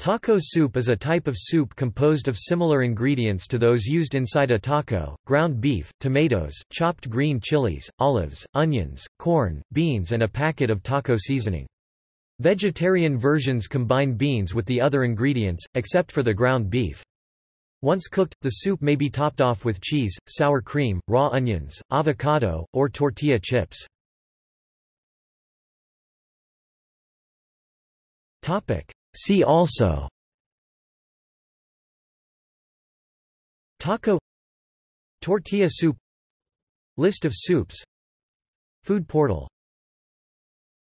Taco soup is a type of soup composed of similar ingredients to those used inside a taco, ground beef, tomatoes, chopped green chilies, olives, onions, corn, beans and a packet of taco seasoning. Vegetarian versions combine beans with the other ingredients, except for the ground beef. Once cooked, the soup may be topped off with cheese, sour cream, raw onions, avocado, or tortilla chips. See also. Taco. Tortilla soup. List of soups. Food portal